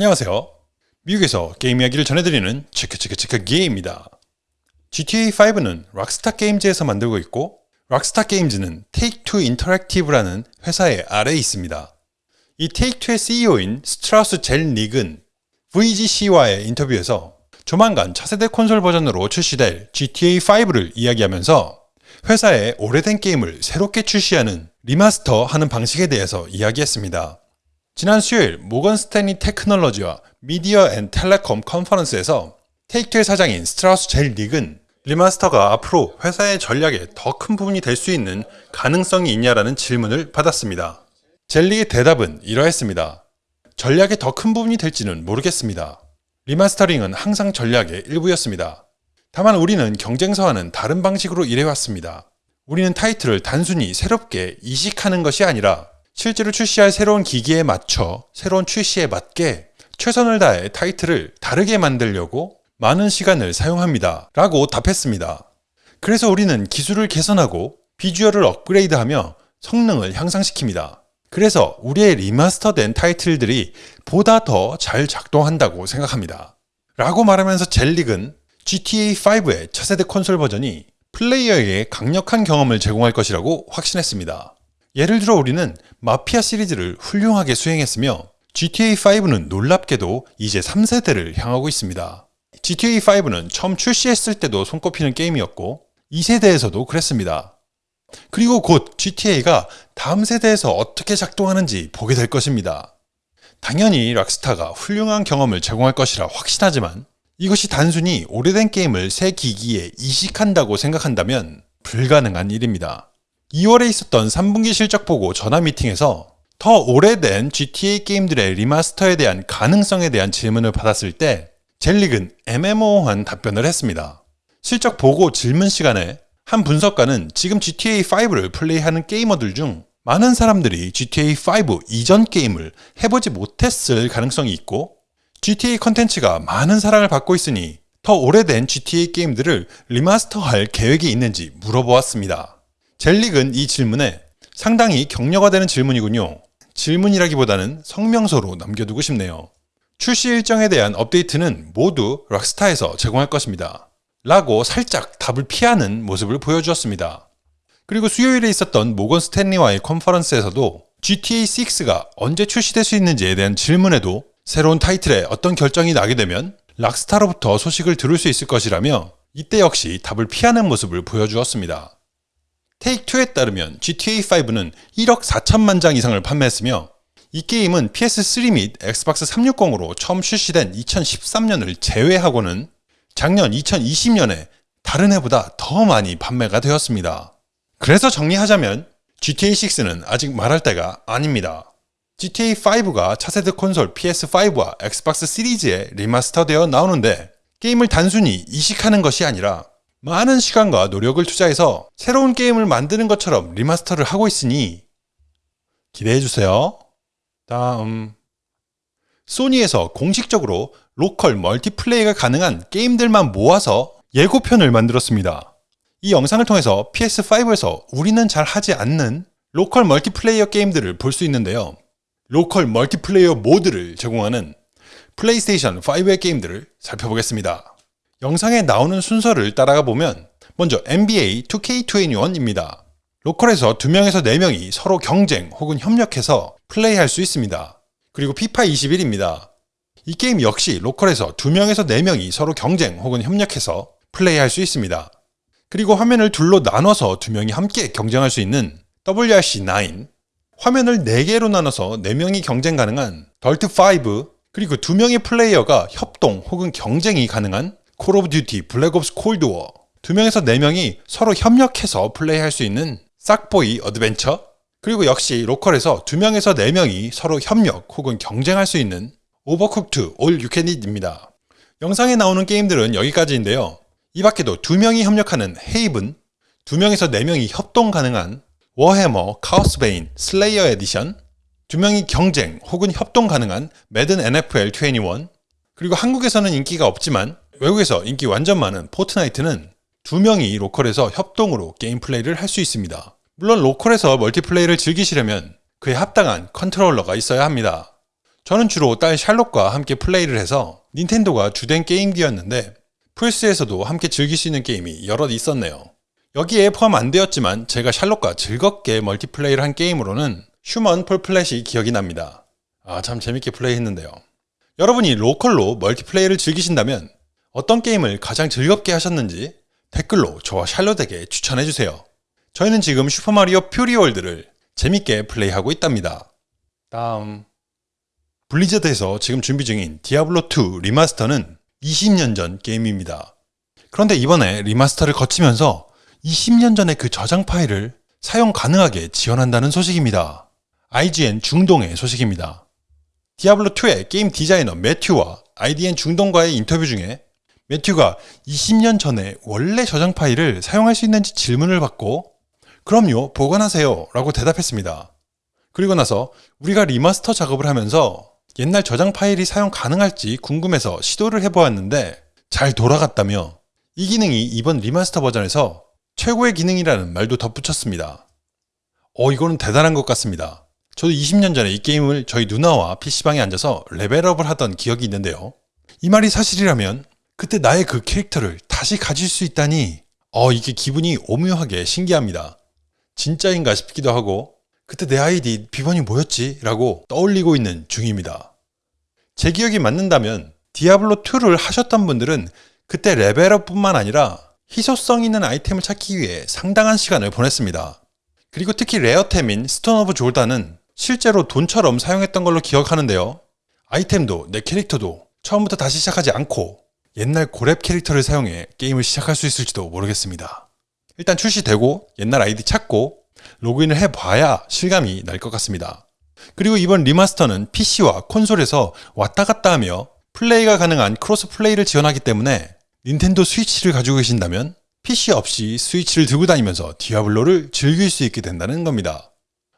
안녕하세요. 미국에서 게임 이야기를 전해드리는 치크치크치크 게임입니다. GTA5는 Rockstar Games에서 만들고 있고 Rockstar Games는 Take2 Interactive라는 회사의 아래에 있습니다. 이 Take2의 CEO인 스트라우스 젤닉은 VGC와의 인터뷰에서 조만간 차세대 콘솔 버전으로 출시될 GTA5를 이야기하면서 회사의 오래된 게임을 새롭게 출시하는 remaster 하는 방식에 대해서 이야기했습니다. 지난 수요일 Morgan Stanley Technology와 Media and Telecom Conference에서 Take의 사장인 스트라우스 젤닉은 remaster가 앞으로 회사의 전략에 더 큰 부분이 될 수 있는 가능성이 있냐라는 질문을 받았습니다. 젤닉의 대답은 이러했습니다. 전략의 더 큰 부분이 될지는 모르겠습니다. remastering은 항상 전략의 일부였습니다. 다만 우리는 경쟁사와는 다른 방식으로 일해왔습니다. 우리는 타이틀을 단순히 새롭게 이식하는 것이 아니라 실제로 출시할 새로운 기기에 맞춰 새로운 출시에 맞게 최선을 다해 타이틀을 다르게 만들려고 많은 시간을 사용합니다. 라고 답했습니다. 그래서 우리는 기술을 개선하고 비주얼을 업그레이드하며 성능을 향상시킵니다. 그래서 우리의 리마스터된 타이틀들이 보다 더 잘 작동한다고 생각합니다. 라고 말하면서 젤릭은 GTA5의 차세대 콘솔 버전이 플레이어에게 강력한 경험을 제공할 것이라고 확신했습니다. 예를 들어 우리는 마피아 시리즈를 훌륭하게 수행했으며 GTA5는 놀랍게도 이제 3세대를 향하고 있습니다. GTA5는 처음 출시했을 때도 손꼽히는 게임이었고 2세대에서도 그랬습니다. 그리고 곧 GTA가 다음 세대에서 어떻게 작동하는지 보게 될 것입니다. 당연히 락스타가 훌륭한 경험을 제공할 것이라 확신하지만 이것이 단순히 오래된 게임을 새 기기에 이식한다고 생각한다면 불가능한 일입니다. 2월에 있었던 3분기 실적 보고 전화 미팅에서 더 오래된 GTA 게임들의 리마스터에 대한 가능성에 대한 질문을 받았을 때 젤릭은 애매모호한 답변을 했습니다. 실적 보고 질문 시간에 한 분석가는 지금 GTA5를 플레이하는 게이머들 중 많은 사람들이 GTA5 이전 게임을 해보지 못했을 가능성이 있고 GTA 컨텐츠가 많은 사랑을 받고 있으니 더 오래된 GTA 게임들을 리마스터할 계획이 있는지 물어보았습니다. 젤릭은 이 질문에 상당히 격려가 되는 질문이군요. 질문이라기보다는 성명서로 남겨두고 싶네요. 출시 일정에 대한 업데이트는 모두 락스타에서 제공할 것입니다. 라고 살짝 답을 피하는 모습을 보여주었습니다. 그리고 수요일에 있었던 모건 스탠리와의 컨퍼런스에서도 GTA6가 언제 출시될 수 있는지에 대한 질문에도 새로운 타이틀에 어떤 결정이 나게 되면 락스타로부터 소식을 들을 수 있을 것이라며 이때 역시 답을 피하는 모습을 보여주었습니다. 테이크2에 따르면 GTA5는 1억 4천만 장 이상을 판매했으며 이 게임은 PS3 및 엑스박스 360으로 처음 출시된 2013년을 제외하고는 작년 2020년에 다른 해보다 더 많이 판매가 되었습니다. 그래서 정리하자면 GTA6는 아직 말할 때가 아닙니다. GTA5가 차세대 콘솔 PS5와 엑스박스 시리즈에 리마스터되어 나오는데 게임을 단순히 이식하는 것이 아니라 많은 시간과 노력을 투자해서 새로운 게임을 만드는 것처럼 리마스터를 하고 있으니 기대해주세요. 다음 소니에서 공식적으로 로컬 멀티플레이가 가능한 게임들만 모아서 예고편을 만들었습니다. 이 영상을 통해서 PS5에서 우리는 잘 하지 않는 로컬 멀티플레이어 게임들을 볼 수 있는데요. 로컬 멀티플레이어 모드를 제공하는 플레이스테이션 5의 게임들을 살펴보겠습니다. 영상에 나오는 순서를 따라가 보면 먼저 NBA 2K21입니다. 로컬에서 2명에서 4명이 서로 경쟁 혹은 협력해서 플레이할 수 있습니다. 그리고 피파 21입니다. 이 게임 역시 로컬에서 2명에서 4명이 서로 경쟁 혹은 협력해서 플레이할 수 있습니다. 그리고 화면을 둘로 나눠서 2명이 함께 경쟁할 수 있는 WRC9, 화면을 4개로 나눠서 4명이 경쟁 가능한 DIRT 5, 그리고 2명의 플레이어가 협동 혹은 경쟁이 가능한 Call of Duty Black Ops Cold War, 2명에서 4명이 서로 협력해서 플레이할 수 있는 Sackboy Adventure 그리고 역시 로컬에서 2명에서 4명이 서로 협력 혹은 경쟁할 수 있는 Overcooked All You Can Eat입니다. 영상에 나오는 게임들은 여기까지인데요. 이 밖에도 2명이 협력하는 Haven, 2명에서 4명이 협동 가능한 Warhammer Chaosbane Slayer Edition, 2명이 경쟁 혹은 협동 가능한 Madden NFL 21, 그리고 한국에서는 인기가 없지만 외국에서 인기 완전 많은 포트나이트는 두 명이 로컬에서 협동으로 게임 플레이를 할 수 있습니다. 물론 로컬에서 멀티플레이를 즐기시려면 그에 합당한 컨트롤러가 있어야 합니다. 저는 주로 딸 샬롯과 함께 플레이를 해서 닌텐도가 주된 게임기였는데 플스에서도 함께 즐길 수 있는 게임이 여럿 있었네요. 여기에 포함 안 되었지만 제가 샬롯과 즐겁게 멀티플레이를 한 게임으로는 Human Fall Flat이 기억이 납니다. 아, 참 재밌게 플레이했는데요. 여러분이 로컬로 멀티플레이를 즐기신다면 어떤 게임을 가장 즐겁게 하셨는지 댓글로 저와 샬롯에게 추천해주세요. 저희는 지금 슈퍼마리오 Fury World를 재밌게 플레이하고 있답니다. 다음 블리자드에서 지금 준비 중인 디아블로2 리마스터는 20년 전 게임입니다. 그런데 이번에 리마스터를 거치면서 20년 전의 그 저장 파일을 사용 가능하게 지원한다는 소식입니다. IGN 중동의 소식입니다. 디아블로2의 게임 디자이너 매튜와 IGN 중동과의 인터뷰 중에 매튜가 20년 전에 원래 저장 파일을 사용할 수 있는지 질문을 받고 그럼요 보관하세요 라고 대답했습니다. 그리고 나서 우리가 리마스터 작업을 하면서 옛날 저장 파일이 사용 가능할지 궁금해서 시도를 해보았는데 잘 돌아갔다며 이 기능이 이번 리마스터 버전에서 최고의 기능이라는 말도 덧붙였습니다. 어 이거는 대단한 것 같습니다. 저도 20년 전에 이 게임을 저희 누나와 PC방에 앉아서 레벨업을 하던 기억이 있는데요. 이 말이 사실이라면 그때 나의 그 캐릭터를 다시 가질 수 있다니 어 이게 기분이 오묘하게 신기합니다. 진짜인가 싶기도 하고 그때 내 아이디 비번이 뭐였지? 라고 떠올리고 있는 중입니다. 제 기억이 맞는다면 디아블로2를 하셨던 분들은 그때 레벨업뿐만 아니라 희소성 있는 아이템을 찾기 위해 상당한 시간을 보냈습니다. 그리고 특히 레어템인 Stone of Jordan은 실제로 돈처럼 사용했던 걸로 기억하는데요. 아이템도 내 캐릭터도 처음부터 다시 시작하지 않고 옛날 고렙 캐릭터를 사용해 게임을 시작할 수 있을지도 모르겠습니다. 일단 출시되고 옛날 아이디 찾고 로그인을 해봐야 실감이 날 것 같습니다. 그리고 이번 리마스터는 PC와 콘솔에서 왔다 갔다 하며 플레이가 가능한 크로스 플레이를 지원하기 때문에 닌텐도 스위치를 가지고 계신다면 PC 없이 스위치를 들고 다니면서 디아블로를 즐길 수 있게 된다는 겁니다.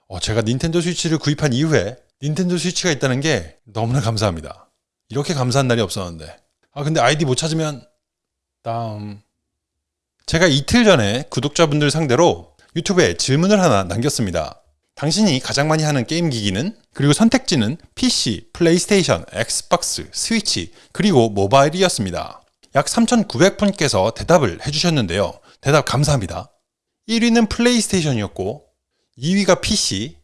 어, 제가 닌텐도 스위치를 구입한 이후에 닌텐도 스위치가 있다는 게 너무나 감사합니다. 이렇게 감사한 날이 없었는데. 아, 근데 아이디 못 찾으면, 다음. 제가 이틀 전에 구독자분들 상대로 유튜브에 질문을 하나 남겼습니다. 당신이 가장 많이 하는 게임 기기는? 그리고 선택지는 PC, 플레이스테이션, 엑스박스, 스위치, 그리고 모바일이었습니다. 약 3,900분께서 대답을 해주셨는데요. 대답 감사합니다. 1위는 플레이스테이션이었고 2위가 PC,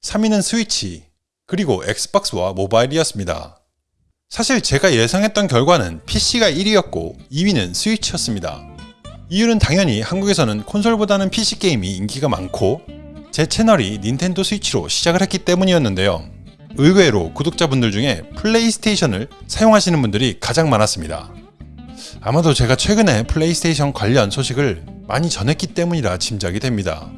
3위는 스위치, 그리고 엑스박스와 모바일이었습니다. 사실 제가 예상했던 결과는 PC가 1위였고 2위는 스위치였습니다. 이유는 당연히 한국에서는 콘솔보다는 PC 게임이 인기가 많고 제 채널이 닌텐도 스위치로 시작을 했기 때문이었는데요. 의외로 구독자분들 중에 플레이스테이션을 사용하시는 분들이 가장 많았습니다. 아마도 제가 최근에 플레이스테이션 관련 소식을 많이 전했기 때문이라 짐작이 됩니다.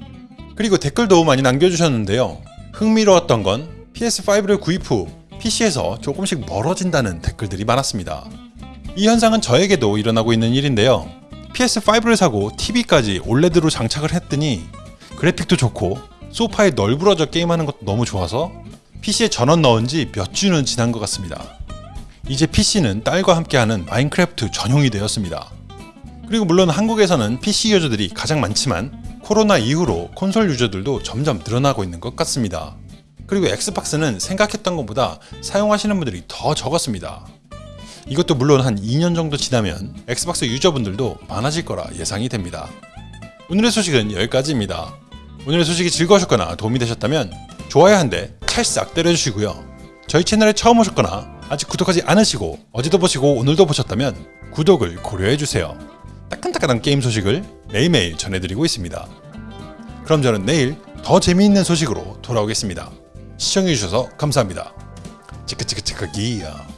그리고 댓글도 많이 남겨주셨는데요. 흥미로웠던 건 PS5를 구입 후 PC에서 조금씩 멀어진다는 댓글들이 많았습니다. 이 현상은 저에게도 일어나고 있는 일인데요. PS5를 사고 TV까지 OLED로 장착을 했더니 그래픽도 좋고 소파에 널브러져 게임하는 것도 너무 좋아서 PC에 전원 넣은 지 몇 주는 지난 것 같습니다. 이제 PC는 딸과 함께하는 마인크래프트 전용이 되었습니다. 그리고 물론 한국에서는 PC 유저들이 가장 많지만 코로나 이후로 콘솔 유저들도 점점 늘어나고 있는 것 같습니다. 그리고 엑스박스는 생각했던 것보다 사용하시는 분들이 더 적었습니다. 이것도 물론 한 2년 정도 지나면 엑스박스 유저분들도 많아질 거라 예상이 됩니다. 오늘의 소식은 여기까지입니다. 오늘의 소식이 즐거우셨거나 도움이 되셨다면 좋아요 한 대 찰싹 때려주시고요. 저희 채널에 처음 오셨거나 아직 구독하지 않으시고 어제도 보시고 오늘도 보셨다면 구독을 고려해주세요. 따끈따끈한 게임 소식을 매일매일 전해드리고 있습니다. 그럼 저는 내일 더 재미있는 소식으로 돌아오겠습니다. 시청해주셔서 감사합니다. 치크치크치크 기야.